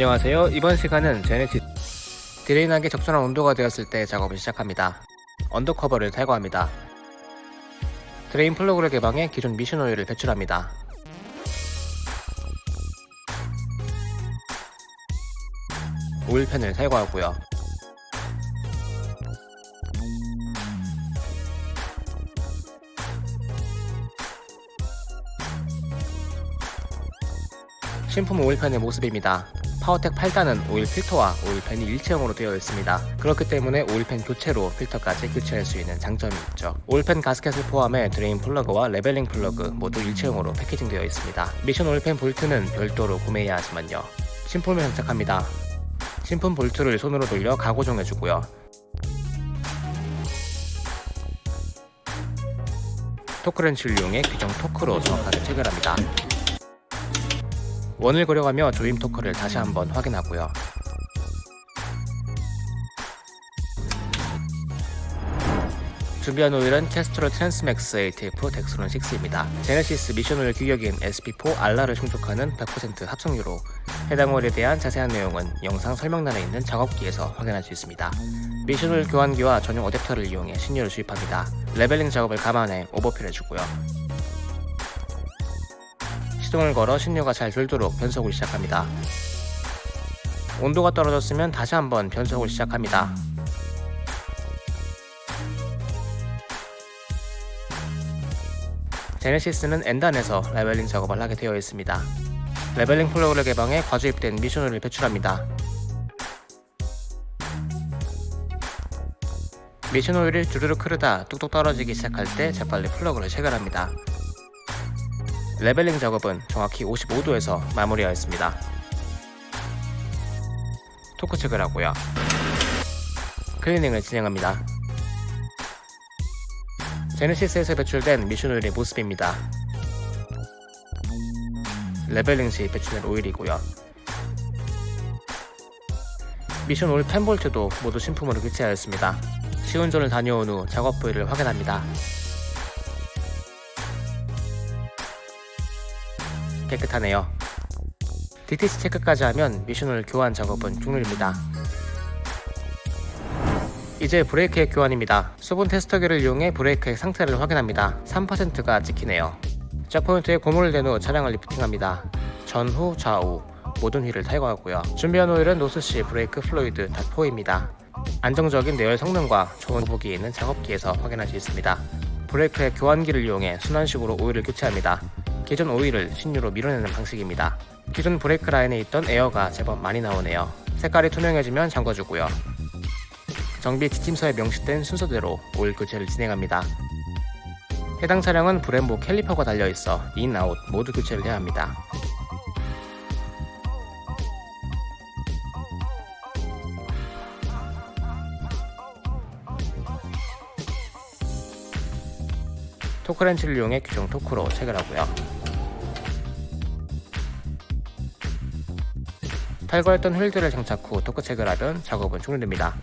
안녕하세요. 이번 시간은 제네시스 drain하기 적절한 온도가 되었을 때 작업을 시작합니다. undercover를 탈거합니다. drain plug를 개방해 기존 미션 오일을 배출합니다. oil pan을 탈거하고요. 신품 오일팬의 모습입니다. 파워텍 8단은 오일 필터와 오일팬이 일체형으로 되어 있습니다. 그렇기 때문에 오일팬 교체로 필터까지 교체할 수 있는 장점이 있죠. 오일팬 가스켓을 포함해 드레인 플러그와 leveling 플러그 모두 일체형으로 packaging되어 있습니다. 미션 오일팬 볼트는 별도로 구매해야 하지만요. 신품을 장착합니다. 신품 볼트를 손으로 돌려 가고정해주고요. 토크렌치를 이용해 규정 토크로 정확하게 체결합니다. 원을 그려가며 조임 토크를 다시 한번 확인하고요. 준비한 오일은 캐스트롤 트랜스맥스 ATF 덱스론 6입니다. 제네시스 미션 오일 규격인 SP4 알라를 충족하는 100% 합성유로 해당 오일에 대한 자세한 내용은 영상 설명란에 있는 작업기에서 확인할 수 있습니다. 미션 오일 교환기와 전용 어댑터를 이용해 신유를 주입합니다. leveling 작업을 감안해 overfill 해주고요. 시동을 걸어 신유가 잘 돌도록 변속을 시작합니다. 온도가 떨어졌으면 다시 한번 변속을 시작합니다. 제네시스는 N단에서 leveling 작업을 하게 되어 있습니다. leveling 플러그를 개방해 과주입된 미션을 배출합니다. 미션 오일을 주르륵 흐르다 뚝뚝 떨어지기 시작할 때 재빨리 플러그를 체결합니다. leveling 작업은 정확히 55도에서 마무리하였습니다. 토크 체결하고요. 클리닝을 진행합니다. 제네시스에서 배출된 미션 오일의 모습입니다. leveling 시 배출된 오일이고요. 미션 오일 펜볼트도 모두 신품으로 교체하였습니다. 시운전을 다녀온 후 작업 부위를 확인합니다. 깨끗하네요. DTC 체크까지 하면 미션을 교환 작업은 종료입니다. 이제 브레이크액 교환입니다. 수분 테스터기를 이용해 브레이크액 상태를 확인합니다. 3%가 찍히네요. 짝포인트에 고무를 댄 후 차량을 리프팅합니다. 전후, 좌우 모든 휠을 탈거하고요. 준비한 오일은 노스시 brake fluid DOT4입니다. 안정적인 내열 성능과 좋은 보기에는 작업기에서 확인할 수 있습니다. 브레이크의 교환기를 이용해 순환식으로 오일을 교체합니다. 기존 오일을 신유로 밀어내는 방식입니다. 기존 브레이크 라인에 있던 에어가 제법 많이 나오네요. 색깔이 투명해지면 잠궈주고요. 정비 지침서에 명시된 순서대로 오일 교체를 진행합니다. 해당 차량은 브렘보 캘리퍼가 달려있어 인, 아웃 모두 교체를 해야 합니다. 토크렌치를 이용해 규정 토크로 체결하고요. 탈거했던 휠들을 장착 후 토크 체결하면 작업은 종료됩니다.